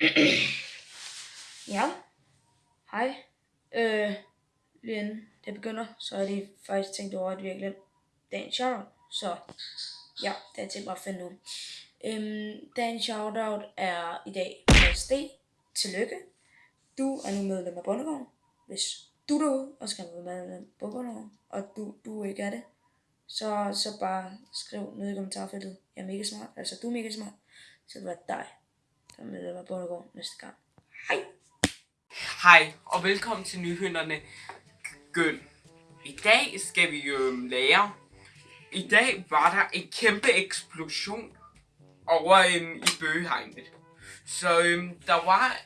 ja, hej. Øh, lige inden det begynder, så har jeg faktisk tænkt over, at vi har glemt dagens shoutout. Så ja, det er til bare at finde ud. Øhm, dagens shoutout er i dag Mads Tillykke. Du er nu medlem af Bundegården. Hvis du derude og skal være medlem af Bundegården, og du, du ikke er det, så, så bare skriv ned i kommentarfeltet. Jeg er mega smart, altså du er mega smart. Så det var dig, der er medlem af Bundegården næste gang. Hej! Hej, og velkommen til Nyhønderne Gøn. I dag skal vi jo øhm, lære. I dag var der en kæmpe eksplosion over øhm, i bøgehegnet. Så øhm, der var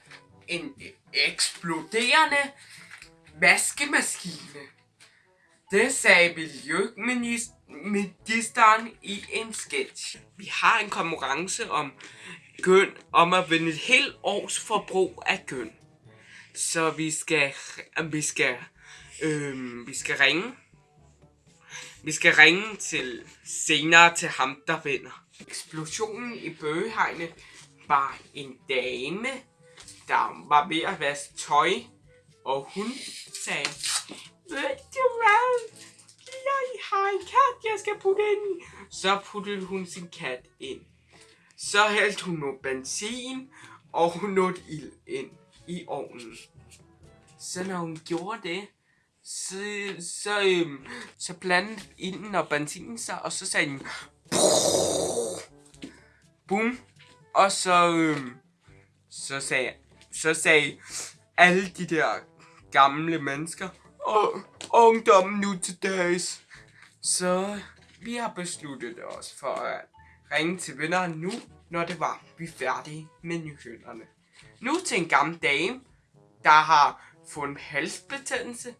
en eksploderende vaskemaskine. Det sagde Miljøministeren i en sketch. Vi har en konkurrence om gøn, om at vinde et helt års forbrug af gøn. Så vi skal, vi skal, øh, vi skal ringe. Vi skal ringe til senere til ham, der vinder. Eksplosionen i bøgehegnet var en dame, der var ved at vaske tøj, og hun sagde, ved du hvad, jeg har en kat, jeg skal putte ind. Så puttede hun sin kat ind. Så hældte hun noget benzin, og hun nåede ild ind i ovnen. Så når hun gjorde det, så, så, øhm, så blandede ilden og benzinen sig, og så sagde den, boom, og så, øhm, så sagde, så sagde alle de der gamle mennesker, og ungdommen nu til dags. Så vi har besluttet os for at ringe til vennerne nu, når det var, vi færdige med nyhederne. Nu til en gammel dame, der har fået en halsbetændelse.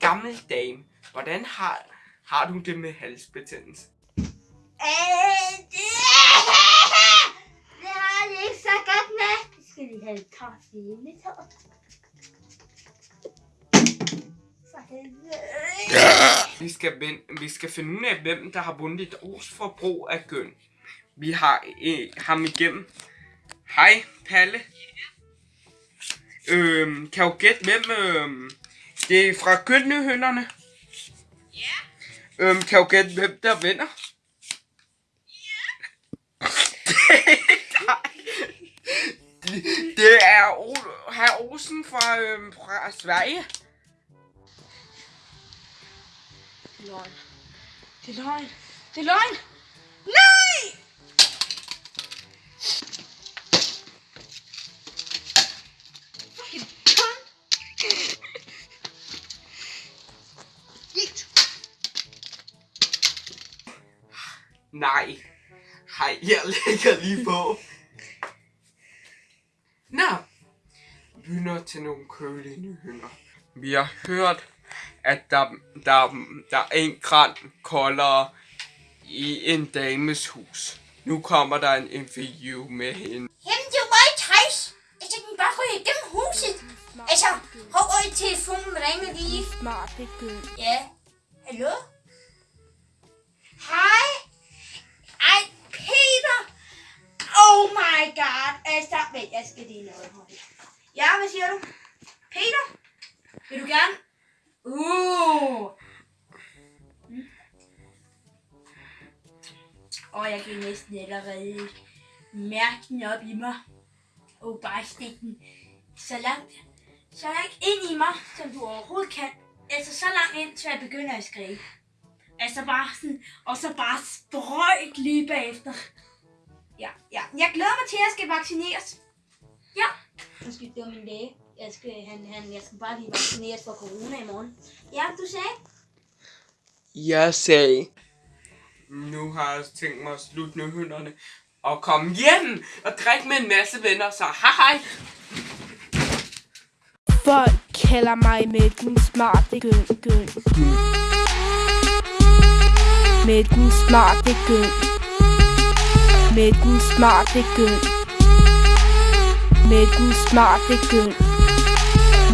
Gammel dame, hvordan har, har du det med halsbetændelse? Øh, det, det har jeg ikke så godt med. Det skal vi have kaffe med tår. For helvede. Vi skal, vinde, vi skal finde ud af, hvem der har vundet et års forbrug af gøn. Vi har øh, ham igennem. Hej, Palle. Øhm, kan du gætte, hvem øhm, det er fra Gønnehønderne? Ja, Øhm, kan du gætte, hvem der vinder? det, det er o- herr Olsen fra, øhm, fra Sverige. Løgn. Det er løgn. Det er løgn. Nej! Nej. Hej, jeg lægger lige på. Nå. Vi til nogle kølige nyheder. Vi har hørt, at der, der, der er en græn koldere i en dames hus. Nu kommer der en interview med hende. Jamen, det var ikke træs. Altså, den bare ryge igennem huset. Altså, hov, øj, telefonen ringer lige. Smart, det. Ja. Hallo? Hej. Ej, Peter. Oh my god. Altså, vent, jeg skal lige noget hurtigt. Ja, hvad siger du? Peter? Vil du gerne? Uh. Mm. Og jeg kan næsten allerede mærke den op i mig. Og bare stikke den så langt, så langt ind i mig, som du overhovedet kan. Altså så langt ind, til jeg begynder at skrige. Altså bare sådan, og så bare sprøjt lige bagefter. Ja, ja. Jeg glæder mig til, at jeg skal vaccineres. Ja. Undskyld, det min læge. Jeg skal, han, han, jeg skal bare lige vaccineres for corona i morgen. Ja, du sagde? Jeg sagde, nu har jeg tænkt mig at slutte nyhederne og komme hjem og drikke med en masse venner, så hej hej. Folk kalder mig med den smarte gøn, gøn. Med den smarte gøn. Med den smarte gøn. Med den smarte gøn.